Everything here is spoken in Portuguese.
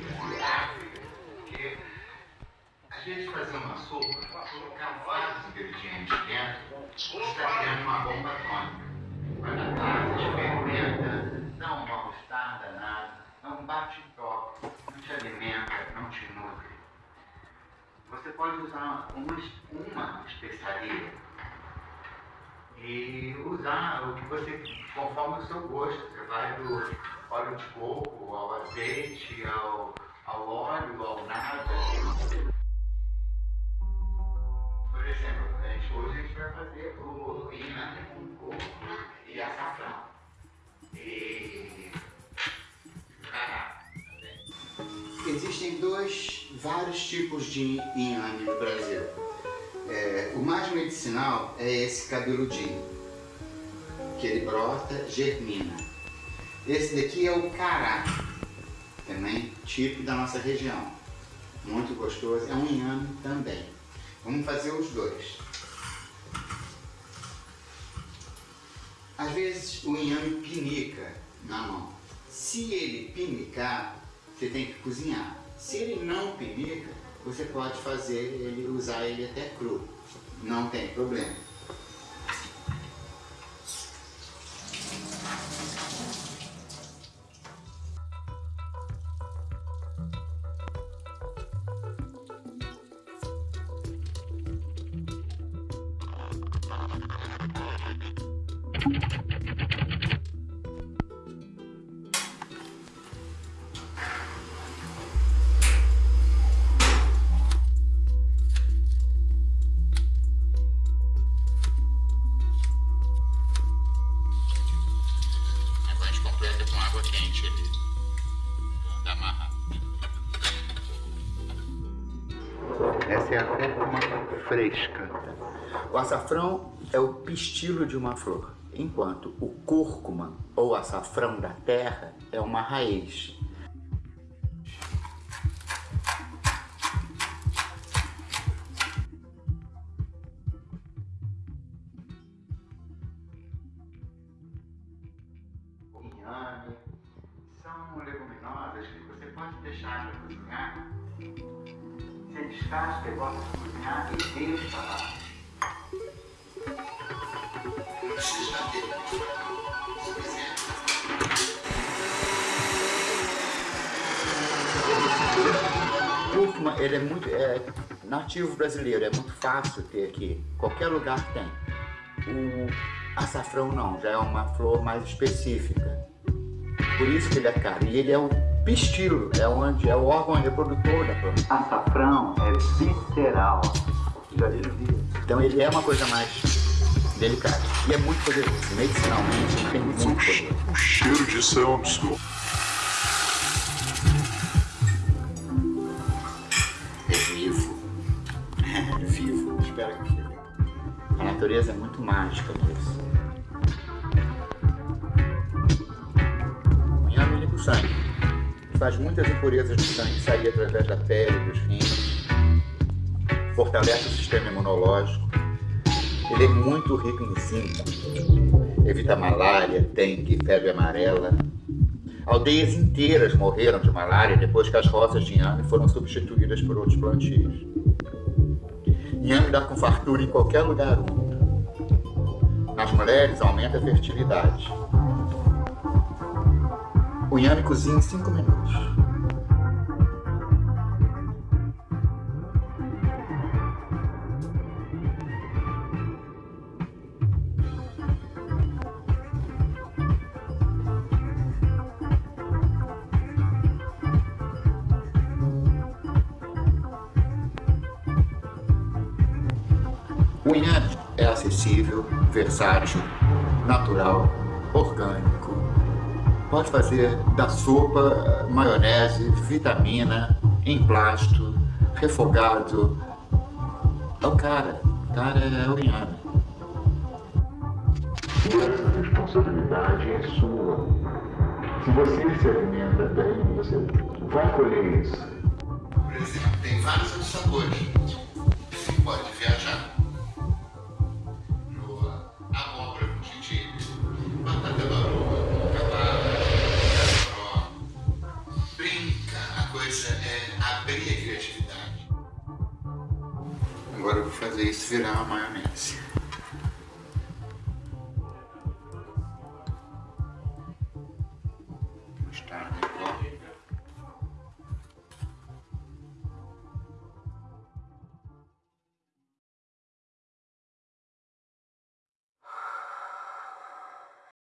porque a gente fazer uma sopa, colocar vários ingredientes dentro, está criando uma bomba atômica. Vai dar tarde, fermenta, dá um mal-estar danado, é um bate-toque, não te alimenta, não te nutre. Você pode usar uma, uma especiaria e usar o que você, conforme o seu gosto, você vai do óleo de coco, ao azeite, ao, ao óleo, ao nada. Por exemplo, a gente, hoje a gente vai fazer o inhame com coco e açafrão. E cará. Existem dois, vários tipos de inhame no Brasil. É, o mais medicinal é esse cabeludinho, que ele brota, germina. Esse daqui é o cará, também tipo da nossa região. Muito gostoso, é um inhame também. Vamos fazer os dois. Às vezes o inhame pinica na mão. Se ele pinicar, você tem que cozinhar. Se ele não pinica, você pode fazer ele, usar ele até cru. Não tem problema. Essa é a cúrcuma fresca. O açafrão é o pistilo de uma flor, enquanto o cúrcuma ou açafrão da terra é uma raiz. Inhame são leguminosas que você pode deixar para cozinhar. Você descasca e bota para cozinhar e deixa lá. Cúrcuma, ele é muito é, nativo brasileiro, é muito fácil ter aqui. Qualquer lugar tem. O açafrão não, já é uma flor mais específica. Por isso que ele é caro. E ele é o pistilo, é, onde, é o órgão reprodutor da planta. Açafrão é visceral. Já viram Então ele é uma coisa mais delicada. E é muito poderoso. Medicinalmente, ele tem muito poder. O cheiro disso é um absurdo. É vivo. É vivo. Espero que. A natureza é muito mágica nisso. O inhame limpa o sangue. Faz muitas impurezas do sangue sair através da pele, dos rins. Fortalece o sistema imunológico. Ele é muito rico em zinco. Evita malária, dengue, febre amarela. Aldeias inteiras morreram de malária depois que as roças de inhame foram substituídas por outros plantios. Inhame dá com fartura em qualquer lugar úmido. Nas mulheres aumenta a fertilidade. O inhame cozinha em 5 minutos. O inhame é acessível, versátil, natural, orgânico. Pode fazer da sopa maionese, vitamina, emplasto, refogado. É o cara. O cara é o inhame. Essa responsabilidade é sua. Se você se alimenta bem, você vai colher isso. Por exemplo, tem vários outros sabores. Você pode viajar. Agora eu vou fazer isso virar uma maionese.